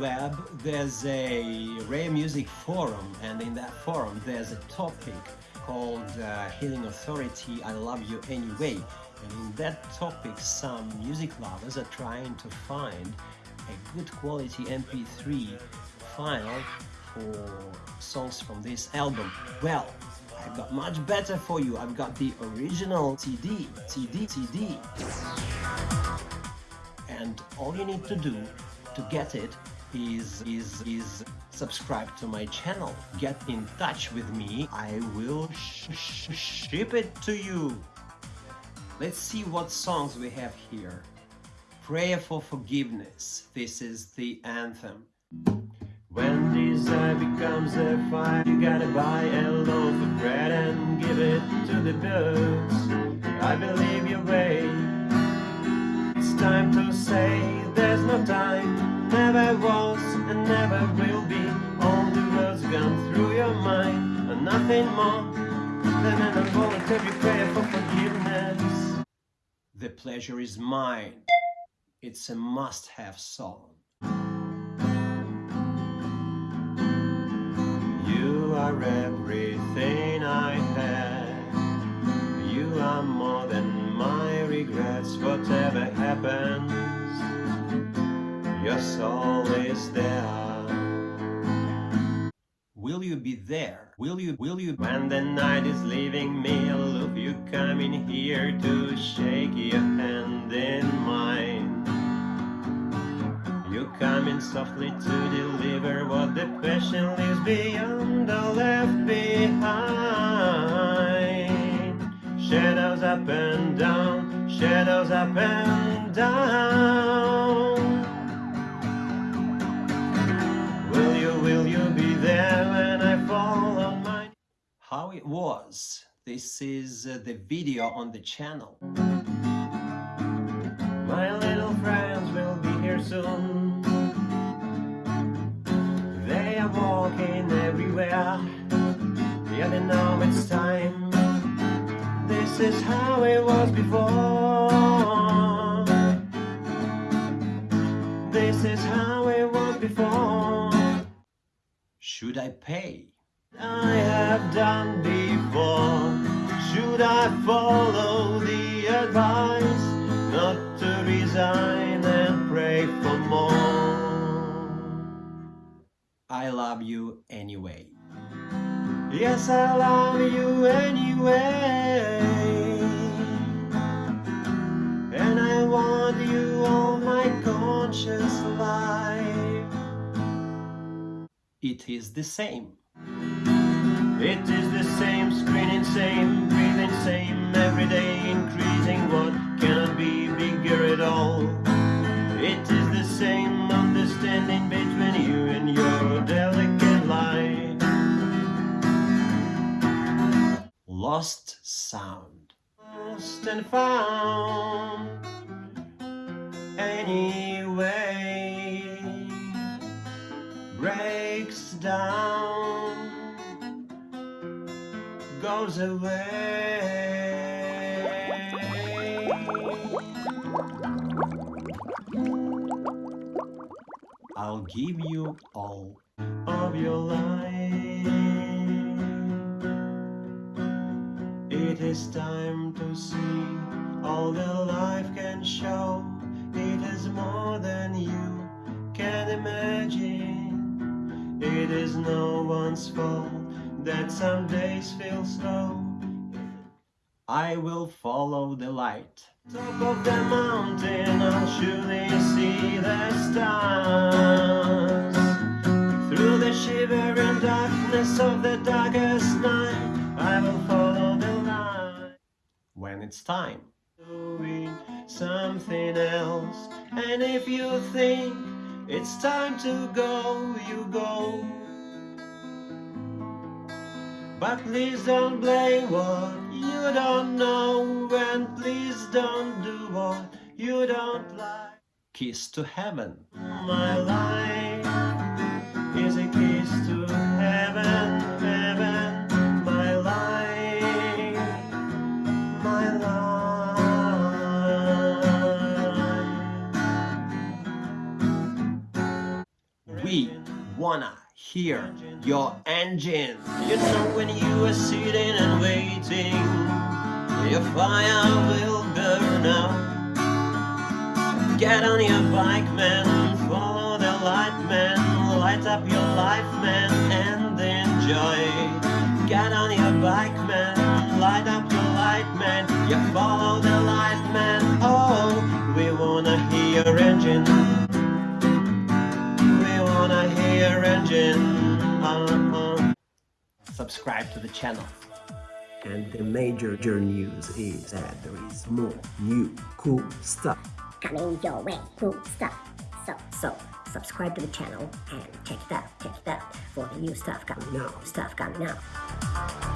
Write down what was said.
there's a rare music forum and in that forum there's a topic called uh, Healing Authority I Love You Anyway and in that topic some music lovers are trying to find a good quality MP3 file for songs from this album. Well, I've got much better for you. I've got the original CD, CD, CD. And all you need to do to get it is, is, is subscribe to my channel. Get in touch with me. I will sh sh ship it to you. Let's see what songs we have here. Prayer for Forgiveness. This is the anthem. When desire becomes a fire, you gotta buy a loaf of bread and give it to the birds. I believe your way. It's time to say there's no time, never was and never will be. All the words gone through your mind, and nothing more than an involuntary prayer for forgiveness. The pleasure is mine. It's a must-have song. You are everything I had. You are more than my regrets, whatever happens. Will you be there? Will you, will you? When the night is leaving me, I look, you coming here to shake your hand in mine. You coming softly to deliver what the passion leaves beyond or left behind. Shadows up and down, shadows up and was. This is uh, the video on the channel. My little friends will be here soon. They are walking everywhere. Yeah, they know it's time. This is how it was before. This is how it was before. Should I pay? I have done before. Should I follow the advice not to resign and pray for more? I love you anyway. Yes, I love you anyway. And I want you all my conscious life. It is the same. It is the same, screening same, breathing same, every day increasing what cannot be bigger at all. It is the same understanding between you and your delicate light. Lost sound. Lost and found. Anyway, breaks down goes away. I'll give you all of your life. It is time to see all the life can show. It is more than you can imagine. It is no one's fault that some days feel slow. I will follow the light. Top of the mountain, I'll surely see the stars. Through the shivering darkness of the darkest night, I will follow the light. When it's time. Doing something else. And if you think it's time to go, you go. But please don't blame what you don't know And please don't do what you don't like. Kiss to heaven. My life is a kiss to heaven, heaven. My life, my life. We wanna hear your engine. You know when you are sitting and waiting, your fire will burn out. Get on your bike, man, follow the light, man, light up your life, man, and enjoy. Get on your bike, man, light up your light, man, you follow the light, man. Oh, we wanna hear your engine. Hear your. Subscribe to the channel. And the major news is that there is more new cool stuff. coming your way. Cool stuff. So, so, subscribe to the channel and check it out, check it out for the new stuff coming now, stuff coming now.